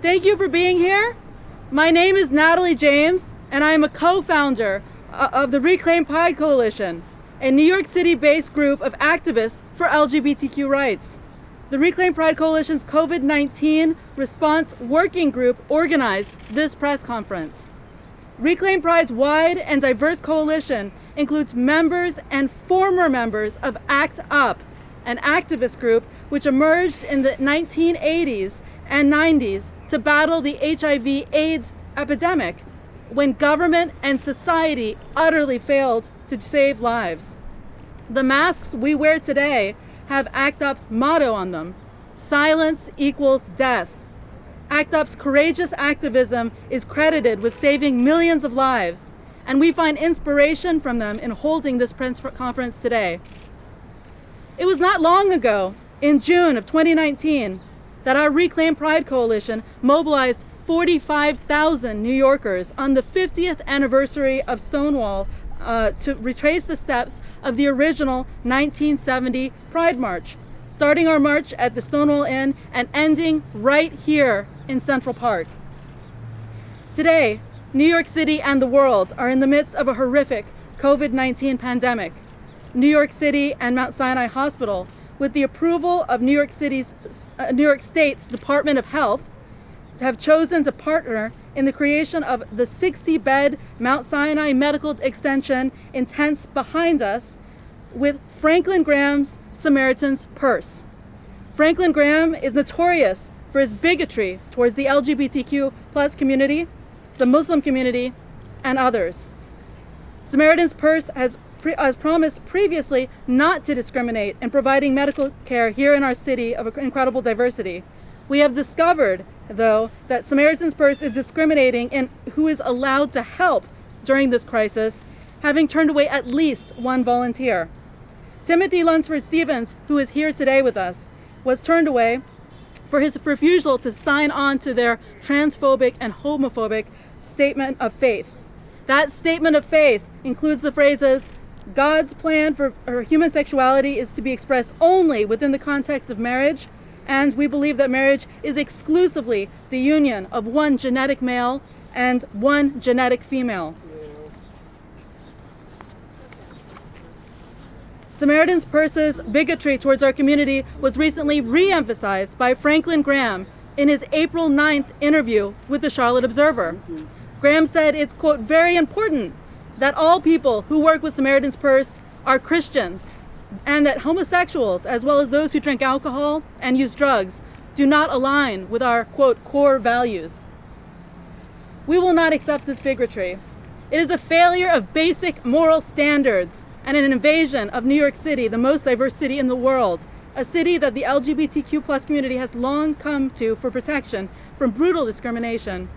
Thank you for being here. My name is Natalie James, and I am a co-founder uh, of the Reclaim Pride Coalition, a New York City-based group of activists for LGBTQ rights. The Reclaim Pride Coalition's COVID-19 response working group organized this press conference. Reclaim Pride's wide and diverse coalition includes members and former members of ACT UP, an activist group which emerged in the 1980s and 90s to battle the HIV AIDS epidemic when government and society utterly failed to save lives. The masks we wear today have ACT UP's motto on them, silence equals death. ACT UP's courageous activism is credited with saving millions of lives, and we find inspiration from them in holding this press conference today. It was not long ago, in June of 2019, that our Reclaim Pride Coalition mobilized 45,000 New Yorkers on the 50th anniversary of Stonewall uh, to retrace the steps of the original 1970 Pride March, starting our march at the Stonewall Inn and ending right here in Central Park. Today, New York City and the world are in the midst of a horrific COVID-19 pandemic. New York City and Mount Sinai Hospital, with the approval of New York City's, uh, New York State's Department of Health, have chosen to partner in the creation of the 60-bed Mount Sinai Medical Extension in tents behind us with Franklin Graham's Samaritan's Purse. Franklin Graham is notorious for his bigotry towards the LGBTQ plus community, the Muslim community, and others. Samaritan's Purse has, has promised previously not to discriminate in providing medical care here in our city of incredible diversity. We have discovered, though, that Samaritan's Purse is discriminating in who is allowed to help during this crisis, having turned away at least one volunteer. Timothy Lunsford Stevens, who is here today with us, was turned away for his refusal to sign on to their transphobic and homophobic statement of faith. That statement of faith includes the phrases, God's plan for human sexuality is to be expressed only within the context of marriage, and we believe that marriage is exclusively the union of one genetic male and one genetic female. Samaritan's Purse's bigotry towards our community was recently re-emphasized by Franklin Graham in his April 9th interview with the Charlotte Observer. Graham said it's, quote, very important that all people who work with Samaritan's Purse are Christians and that homosexuals, as well as those who drink alcohol and use drugs, do not align with our, quote, core values. We will not accept this bigotry. It is a failure of basic moral standards and an invasion of New York City, the most diverse city in the world, a city that the LGBTQ plus community has long come to for protection from brutal discrimination.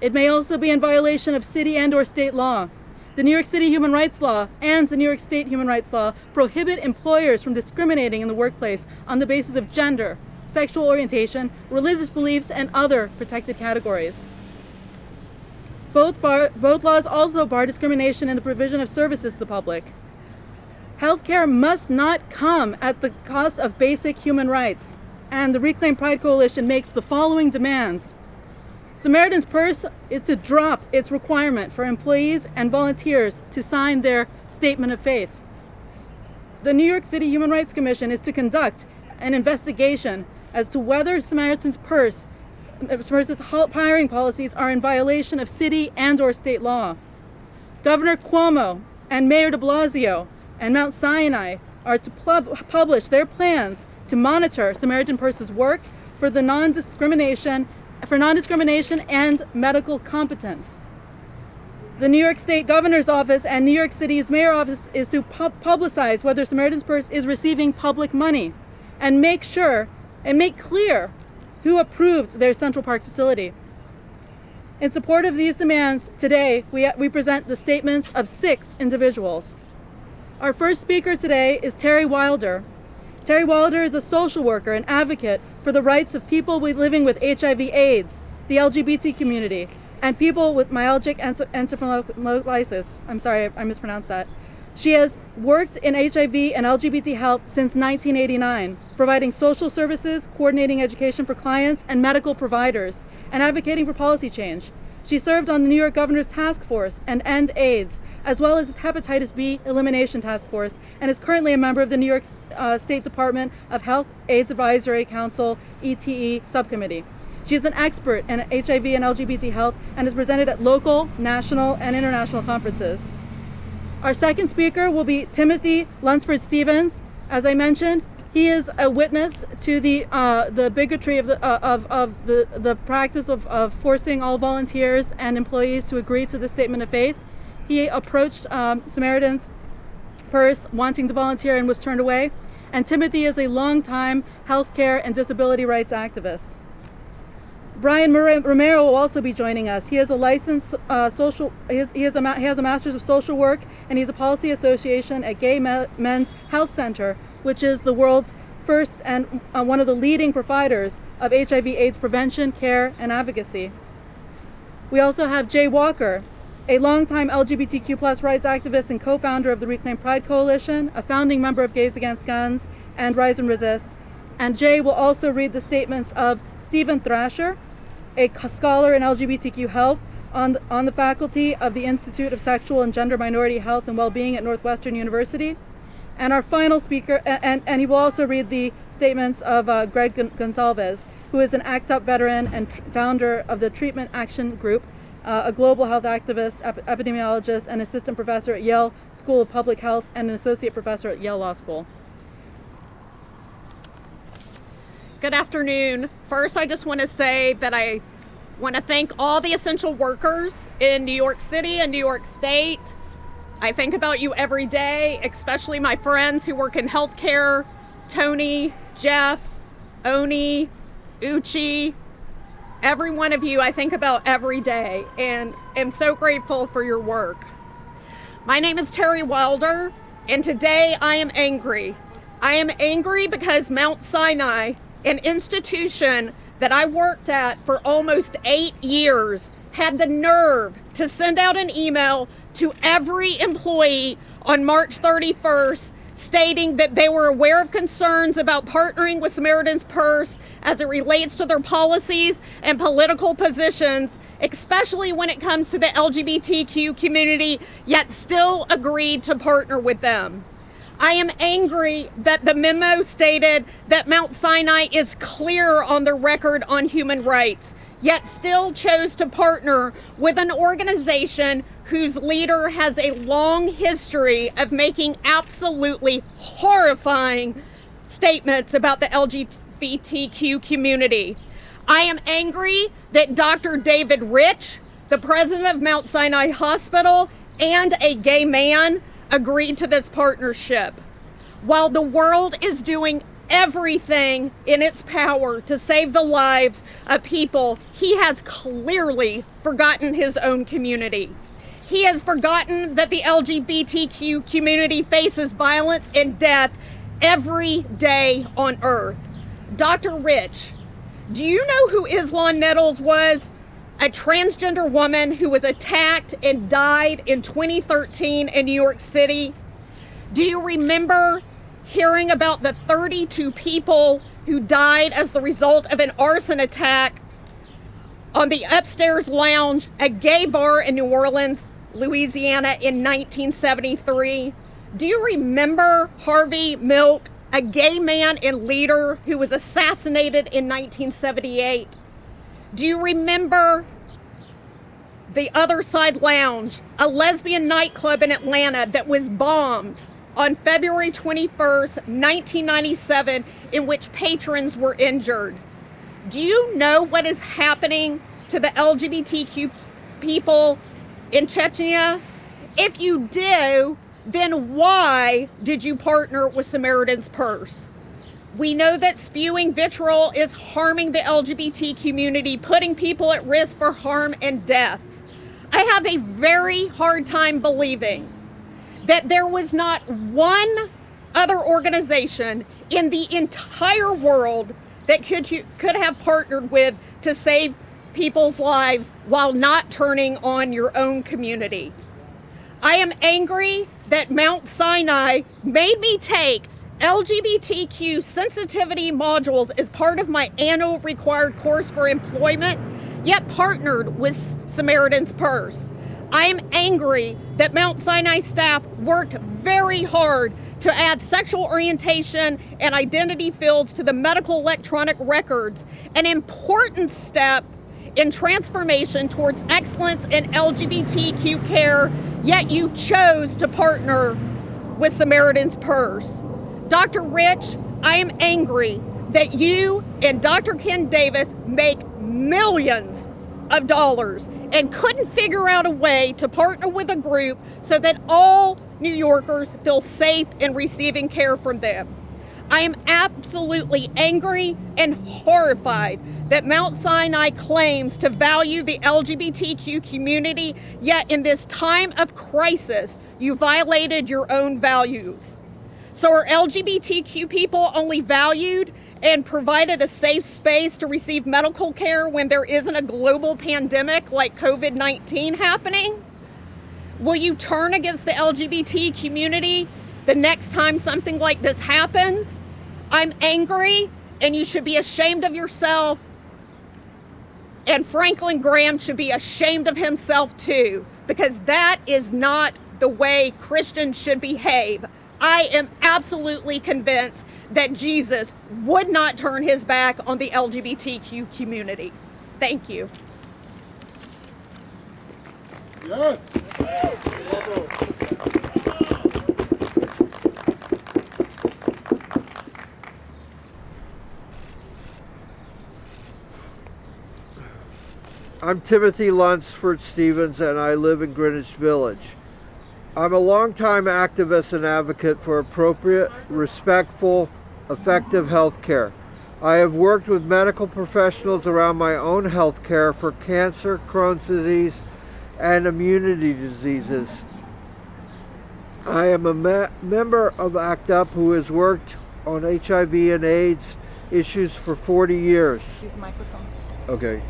It may also be in violation of city and or state law. The New York City Human Rights Law and the New York State Human Rights Law prohibit employers from discriminating in the workplace on the basis of gender, sexual orientation, religious beliefs, and other protected categories. Both, bar, both laws also bar discrimination in the provision of services to the public. Healthcare must not come at the cost of basic human rights, and the Reclaim Pride Coalition makes the following demands. Samaritan's Purse is to drop its requirement for employees and volunteers to sign their statement of faith. The New York City Human Rights Commission is to conduct an investigation as to whether Samaritan's Purse uh, Purse's hiring policies are in violation of city and or state law. Governor Cuomo and Mayor de Blasio and Mount Sinai are to publish their plans to monitor Samaritan Purse's work for the non-discrimination for non-discrimination and medical competence. The New York State Governor's Office and New York City's Mayor Office is to pu publicize whether Samaritan's Purse is receiving public money and make sure and make clear who approved their Central Park facility. In support of these demands, today we, we present the statements of six individuals. Our first speaker today is Terry Wilder, Terry Wilder is a social worker and advocate for the rights of people living with HIV AIDS, the LGBT community, and people with myalgic encephalitis. I'm sorry, I mispronounced that. She has worked in HIV and LGBT health since 1989, providing social services, coordinating education for clients and medical providers, and advocating for policy change. She served on the New York Governor's Task Force and End AIDS, as well as Hepatitis B Elimination Task Force, and is currently a member of the New York uh, State Department of Health AIDS Advisory Council ETE Subcommittee. She is an expert in HIV and LGBT health and is presented at local, national, and international conferences. Our second speaker will be Timothy Lunsford Stevens. As I mentioned, he is a witness to the uh, the bigotry of the uh, of, of the the practice of, of forcing all volunteers and employees to agree to the statement of faith. He approached um, Samaritan's Purse wanting to volunteer and was turned away. And Timothy is a longtime healthcare and disability rights activist. Brian Romero will also be joining us. He is a licensed uh, social, he, he, is a, he has a master's of social work and he's a policy association at Gay Men's Health Center, which is the world's first and uh, one of the leading providers of HIV AIDS prevention, care, and advocacy. We also have Jay Walker, a longtime LGBTQ plus rights activist and co-founder of the Reclaim Pride Coalition, a founding member of Gays Against Guns and Rise and Resist. And Jay will also read the statements of Stephen Thrasher, a scholar in LGBTQ health on the, on the faculty of the Institute of Sexual and Gender Minority Health and Wellbeing at Northwestern University. And our final speaker, and, and he will also read the statements of uh, Greg Gonsalves, who is an ACT UP veteran and founder of the Treatment Action Group, uh, a global health activist, ep epidemiologist, and assistant professor at Yale School of Public Health and an associate professor at Yale Law School. Good afternoon. First, I just want to say that I want to thank all the essential workers in New York City and New York State. I think about you every day, especially my friends who work in healthcare, Tony, Jeff, Oni, Uchi, every one of you I think about every day and am so grateful for your work. My name is Terry Wilder and today I am angry. I am angry because Mount Sinai an institution that I worked at for almost eight years had the nerve to send out an email to every employee on March 31st stating that they were aware of concerns about partnering with Samaritan's Purse as it relates to their policies and political positions, especially when it comes to the LGBTQ community, yet still agreed to partner with them. I am angry that the memo stated that Mount Sinai is clear on the record on human rights, yet still chose to partner with an organization whose leader has a long history of making absolutely horrifying statements about the LGBTQ community. I am angry that Dr. David Rich, the president of Mount Sinai Hospital, and a gay man agreed to this partnership. While the world is doing everything in its power to save the lives of people, he has clearly forgotten his own community. He has forgotten that the LGBTQ community faces violence and death every day on earth. Dr. Rich, do you know who Islan Nettles was? a transgender woman who was attacked and died in 2013 in New York City. Do you remember hearing about the 32 people who died as the result of an arson attack on the upstairs lounge, a gay bar in New Orleans, Louisiana in 1973? Do you remember Harvey Milk, a gay man and leader who was assassinated in 1978? Do you remember the Other Side Lounge, a lesbian nightclub in Atlanta that was bombed on February 21st, 1997, in which patrons were injured? Do you know what is happening to the LGBTQ people in Chechnya? If you do, then why did you partner with Samaritan's Purse? We know that spewing vitriol is harming the LGBT community, putting people at risk for harm and death. I have a very hard time believing that there was not one other organization in the entire world that could, could have partnered with to save people's lives while not turning on your own community. I am angry that Mount Sinai made me take LGBTQ sensitivity modules as part of my annual required course for employment, yet partnered with Samaritan's Purse. I am angry that Mount Sinai staff worked very hard to add sexual orientation and identity fields to the medical electronic records, an important step in transformation towards excellence in LGBTQ care, yet you chose to partner with Samaritan's Purse. Dr. Rich, I am angry that you and Dr. Ken Davis make millions of dollars and couldn't figure out a way to partner with a group so that all New Yorkers feel safe in receiving care from them. I am absolutely angry and horrified that Mount Sinai claims to value the LGBTQ community, yet in this time of crisis, you violated your own values. So are LGBTQ people only valued and provided a safe space to receive medical care when there isn't a global pandemic like COVID 19 happening? Will you turn against the LGBT community the next time something like this happens? I'm angry, and you should be ashamed of yourself. And Franklin Graham should be ashamed of himself too, because that is not the way Christians should behave. I am absolutely convinced that Jesus would not turn his back on the LGBTQ community. Thank you. Yes. I'm Timothy Lunsford Stevens and I live in Greenwich Village. I'm a longtime activist and advocate for appropriate, respectful, effective health care. I have worked with medical professionals around my own health care for cancer, Crohn's disease, and immunity diseases. I am a me member of ACT UP who has worked on HIV and AIDS issues for 40 years. Use the microphone. Okay.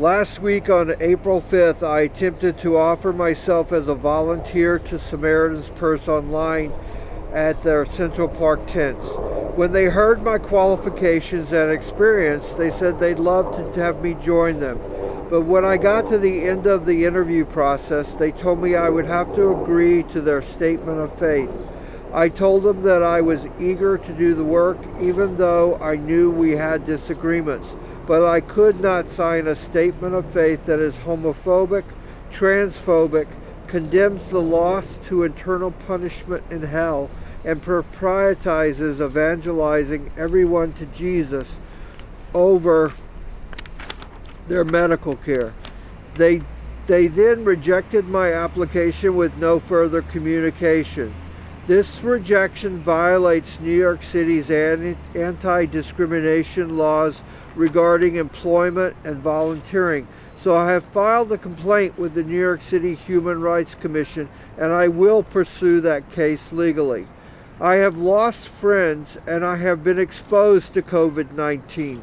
Last week on April 5th, I attempted to offer myself as a volunteer to Samaritan's Purse online at their Central Park tents. When they heard my qualifications and experience, they said they'd love to have me join them. But when I got to the end of the interview process, they told me I would have to agree to their statement of faith. I told them that I was eager to do the work, even though I knew we had disagreements. But I could not sign a statement of faith that is homophobic, transphobic, condemns the lost to eternal punishment in hell, and prioritizes evangelizing everyone to Jesus over their medical care. They, they then rejected my application with no further communication. This rejection violates New York City's anti-discrimination laws regarding employment and volunteering. So I have filed a complaint with the New York City Human Rights Commission and I will pursue that case legally. I have lost friends and I have been exposed to COVID-19.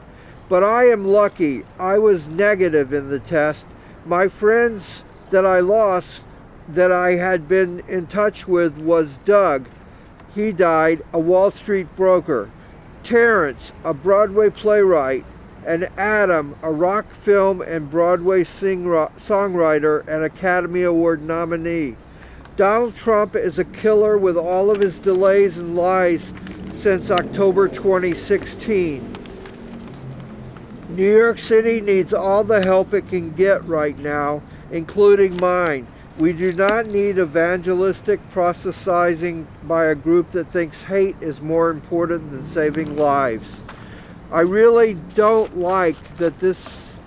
But I am lucky. I was negative in the test. My friends that I lost that I had been in touch with was Doug. He died, a Wall Street broker. Terrence, a Broadway playwright. And Adam, a rock film and Broadway songwriter and Academy Award nominee. Donald Trump is a killer with all of his delays and lies since October 2016. New York City needs all the help it can get right now, including mine. We do not need evangelistic proselytizing by a group that thinks hate is more important than saving lives. I really don't like that this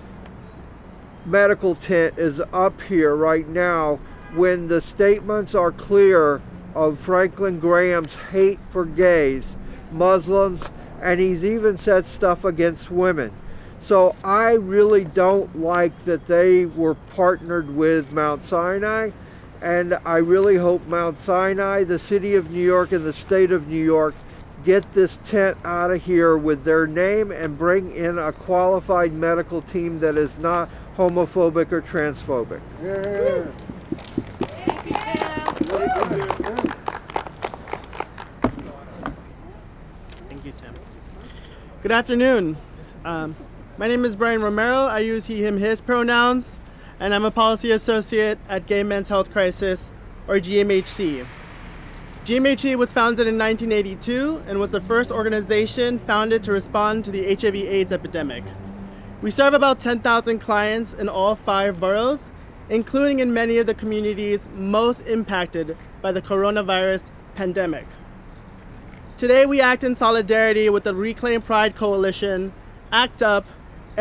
medical tent is up here right now when the statements are clear of Franklin Graham's hate for gays, Muslims, and he's even said stuff against women. So I really don't like that they were partnered with Mount Sinai and I really hope Mount Sinai, the city of New York and the state of New York get this tent out of here with their name and bring in a qualified medical team that is not homophobic or transphobic. Yeah. Thank you, Tim. Good afternoon. Um, my name is Brian Romero. I use he, him, his pronouns, and I'm a policy associate at Gay Men's Health Crisis, or GMHC. GMHC was founded in 1982 and was the first organization founded to respond to the HIV AIDS epidemic. We serve about 10,000 clients in all five boroughs, including in many of the communities most impacted by the coronavirus pandemic. Today we act in solidarity with the Reclaim Pride Coalition, ACT UP,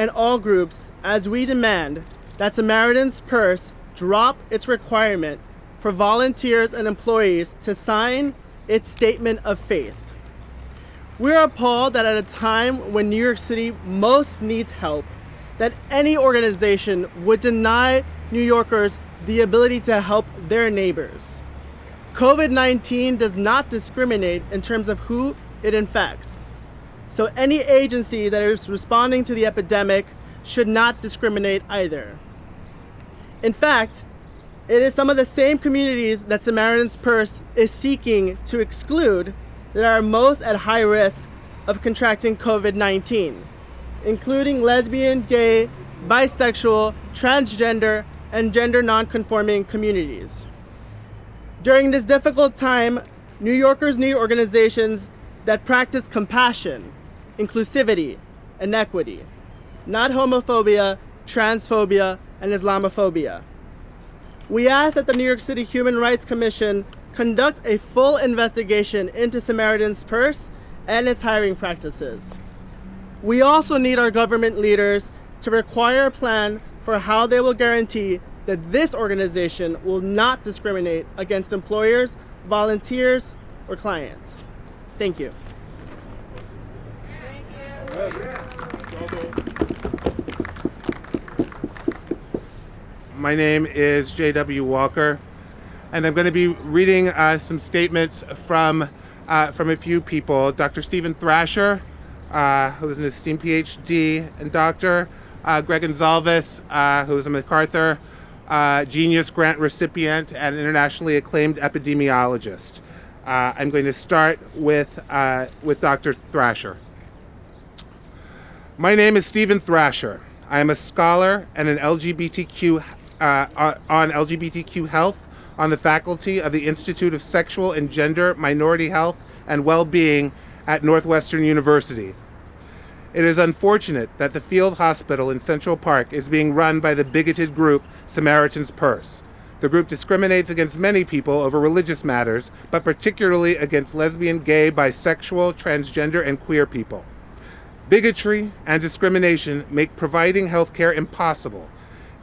and all groups as we demand that Samaritan's Purse drop its requirement for volunteers and employees to sign its statement of faith. We're appalled that at a time when New York City most needs help, that any organization would deny New Yorkers the ability to help their neighbors. COVID-19 does not discriminate in terms of who it infects. So any agency that is responding to the epidemic should not discriminate either. In fact, it is some of the same communities that Samaritan's Purse is seeking to exclude that are most at high risk of contracting COVID-19, including lesbian, gay, bisexual, transgender, and gender non-conforming communities. During this difficult time, New Yorkers need organizations that practice compassion, inclusivity, and equity, not homophobia, transphobia, and Islamophobia. We ask that the New York City Human Rights Commission conduct a full investigation into Samaritan's Purse and its hiring practices. We also need our government leaders to require a plan for how they will guarantee that this organization will not discriminate against employers, volunteers, or clients. Thank you. My name is J.W. Walker, and I'm going to be reading uh, some statements from uh, from a few people. Dr. Stephen Thrasher, uh, who is an esteemed PhD and doctor, uh, Greg Gonsalves, uh, who is a MacArthur uh, Genius Grant recipient and internationally acclaimed epidemiologist. I'm going to start with with Dr. Thrasher. My name is Stephen Thrasher. I am a scholar and an LGBTQ uh, on LGBTQ health on the faculty of the Institute of Sexual and Gender Minority Health and Well-Being at Northwestern University. It is unfortunate that the field hospital in Central Park is being run by the bigoted group Samaritan's Purse. The group discriminates against many people over religious matters, but particularly against lesbian, gay, bisexual, transgender, and queer people. Bigotry and discrimination make providing health care impossible.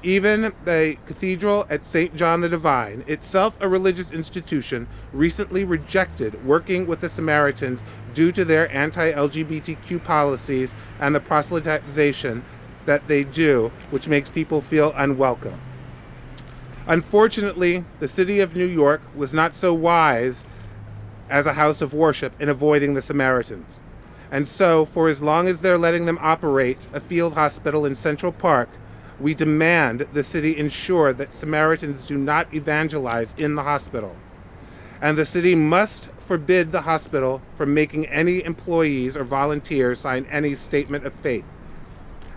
Even the cathedral at St. John the Divine, itself a religious institution, recently rejected working with the Samaritans due to their anti LGBTQ policies and the proselytization that they do, which makes people feel unwelcome. Unfortunately, the city of New York was not so wise as a house of worship in avoiding the Samaritans. And so, for as long as they're letting them operate a field hospital in Central Park, we demand the city ensure that Samaritans do not evangelize in the hospital. And the city must forbid the hospital from making any employees or volunteers sign any statement of faith.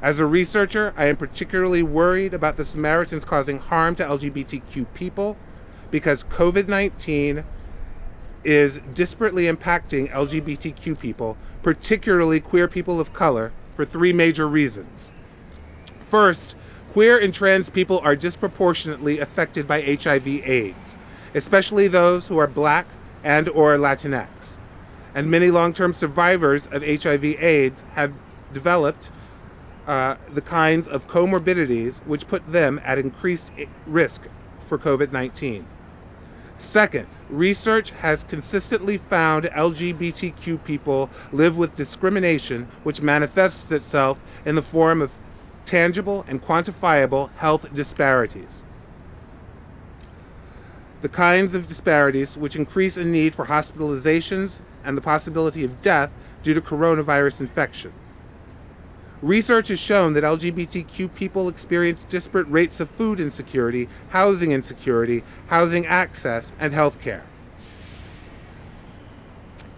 As a researcher, I am particularly worried about the Samaritans causing harm to LGBTQ people because COVID 19 is disparately impacting LGBTQ people, particularly queer people of color, for three major reasons. First, queer and trans people are disproportionately affected by HIV AIDS, especially those who are black and or Latinx. And many long-term survivors of HIV AIDS have developed uh, the kinds of comorbidities which put them at increased risk for COVID-19. Second, research has consistently found LGBTQ people live with discrimination which manifests itself in the form of tangible and quantifiable health disparities. The kinds of disparities which increase a need for hospitalizations and the possibility of death due to coronavirus infection. Research has shown that LGBTQ people experience disparate rates of food insecurity, housing insecurity, housing access, and health care.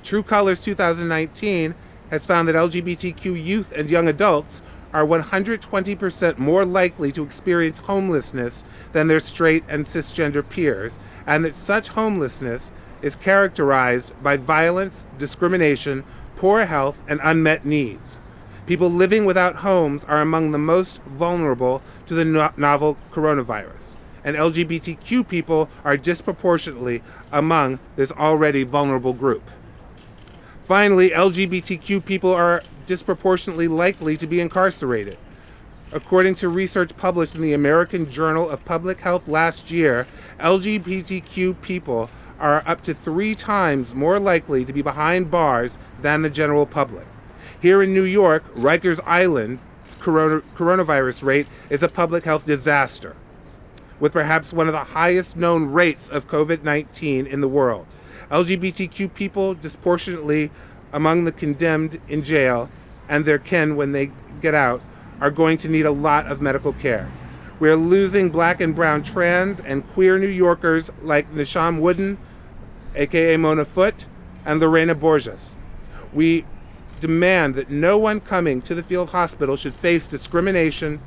True Colors 2019 has found that LGBTQ youth and young adults are 120% more likely to experience homelessness than their straight and cisgender peers, and that such homelessness is characterized by violence, discrimination, poor health, and unmet needs. People living without homes are among the most vulnerable to the no- novel coronavirus, and LGBTQ people are disproportionately among this already vulnerable group. Finally, LGBTQ people are disproportionately likely to be incarcerated. According to research published in the American Journal of Public Health last year, LGBTQ people are up to three times more likely to be behind bars than the general public. Here in New York, Rikers Island's corona, coronavirus rate is a public health disaster, with perhaps one of the highest known rates of COVID 19 in the world. LGBTQ people disproportionately among the condemned in jail and their kin when they get out are going to need a lot of medical care. We're losing black and brown trans and queer New Yorkers like Nashom Wooden, aka Mona Foot, and Lorena Borjas. We demand that no one coming to the field hospital should face discrimination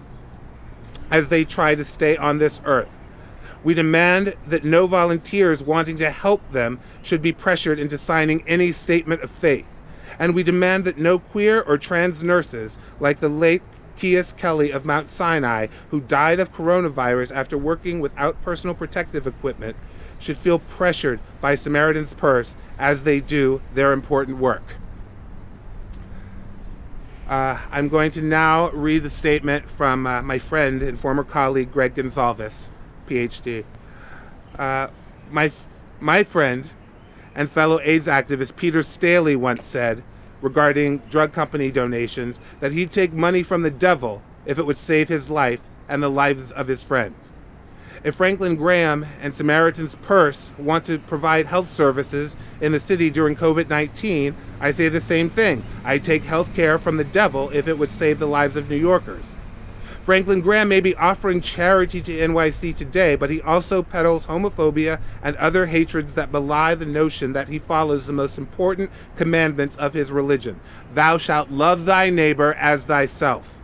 as they try to stay on this earth. We demand that no volunteers wanting to help them should be pressured into signing any statement of faith. And we demand that no queer or trans nurses, like the late Kious Kelly of Mount Sinai, who died of coronavirus after working without personal protective equipment, should feel pressured by Samaritan's Purse as they do their important work. Uh, I'm going to now read the statement from uh, my friend and former colleague Greg Gonsalves, PhD. Uh, my, my friend and fellow AIDS activist Peter Staley once said regarding drug company donations that he'd take money from the devil if it would save his life and the lives of his friends. If Franklin Graham and Samaritan's Purse want to provide health services in the city during COVID 19, I say the same thing. I take health care from the devil if it would save the lives of New Yorkers. Franklin Graham may be offering charity to NYC today, but he also peddles homophobia and other hatreds that belie the notion that he follows the most important commandments of his religion Thou shalt love thy neighbor as thyself.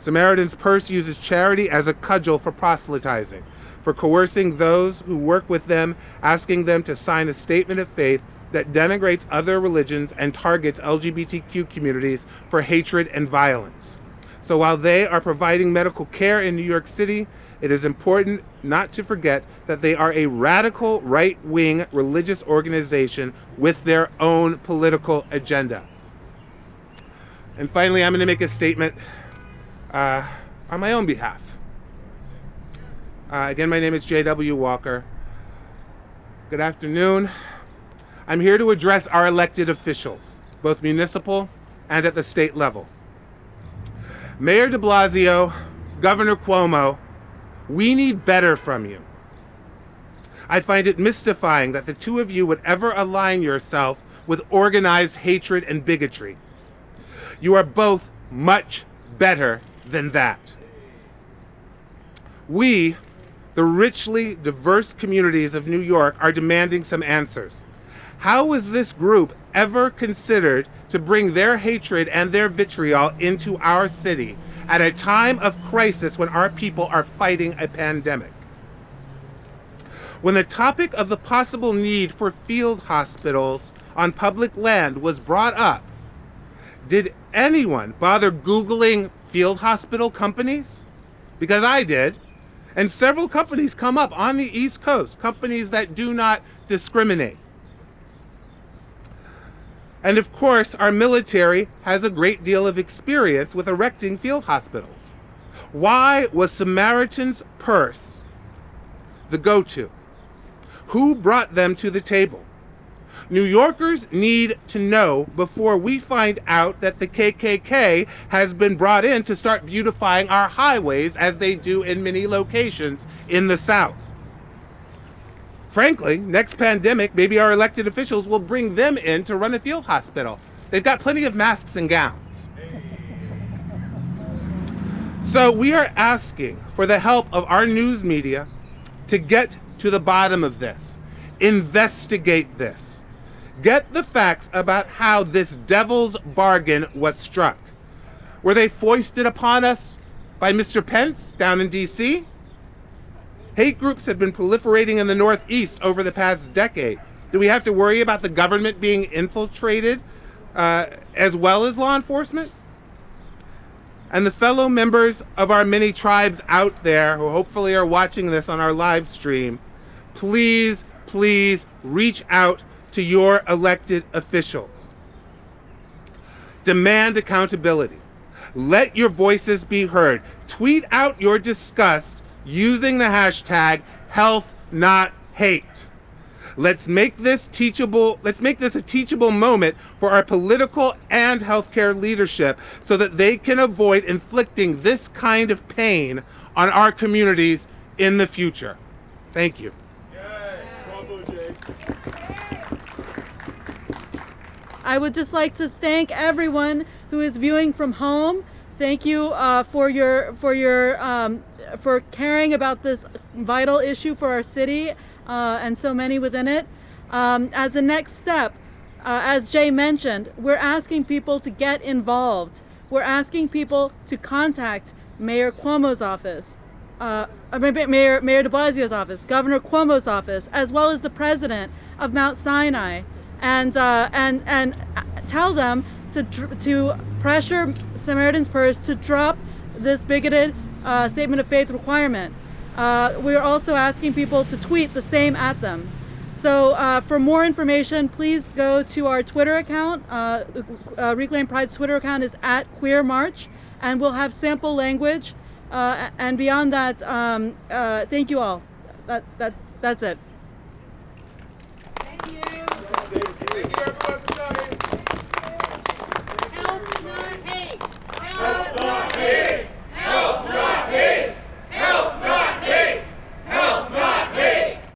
Samaritan's Purse uses charity as a cudgel for proselytizing for coercing those who work with them, asking them to sign a statement of faith that denigrates other religions and targets LGBTQ communities for hatred and violence. So while they are providing medical care in New York City, it is important not to forget that they are a radical right wing religious organization with their own political agenda. And finally, I'm going to make a statement uh, on my own behalf. Uh, again, my name is J.W. Walker. Good afternoon. I'm here to address our elected officials, both municipal and at the state level. Mayor de Blasio, Governor Cuomo, we need better from you. I find it mystifying that the two of you would ever align yourself with organized hatred and bigotry. You are both much better than that. We the richly diverse communities of New York are demanding some answers. How is this group ever considered to bring their hatred and their vitriol into our city at a time of crisis when our people are fighting a pandemic? When the topic of the possible need for field hospitals on public land was brought up, did anyone bother Googling field hospital companies? Because I did. And several companies come up on the East Coast, companies that do not discriminate. And of course, our military has a great deal of experience with erecting field hospitals. Why was Samaritan's Purse the go to? Who brought them to the table? New Yorkers need to know before we find out that the KKK has been brought in to start beautifying our highways as they do in many locations in the South. Frankly, next pandemic, maybe our elected officials will bring them in to run a field hospital. They've got plenty of masks and gowns. So we are asking for the help of our news media to get to the bottom of this, investigate this, get the facts about how this devil's bargain was struck. Were they foisted upon us by Mr. Pence down in DC? Hate groups have been proliferating in the Northeast over the past decade. Do we have to worry about the government being infiltrated uh, as well as law enforcement? And the fellow members of our many tribes out there who hopefully are watching this on our live stream, please, please reach out to your elected officials. Demand accountability. Let your voices be heard. Tweet out your disgust using the hashtag health not hate. Let's make this teachable, let's make this a teachable moment for our political and healthcare leadership so that they can avoid inflicting this kind of pain on our communities in the future. Thank you. I would just like to thank everyone who is viewing from home. Thank you uh, for your for your um, for caring about this vital issue for our city uh, and so many within it. Um, as a next step, uh, as Jay mentioned, we're asking people to get involved. We're asking people to contact Mayor Cuomo's office, uh, Mayor Mayor De Blasio's office, Governor Cuomo's office, as well as the president of Mount Sinai and uh, and and tell them to to pressure Samaritan's Purse to drop this bigoted uh, statement of faith requirement. Uh, we are also asking people to tweet the same at them. So uh, for more information, please go to our Twitter account. Uh, uh, Reclaim Pride's Twitter account is at Queer March, and we'll have sample language. Uh, and beyond that, um, thank you all. That, that, that's it. Thank you. Thank you, everyone.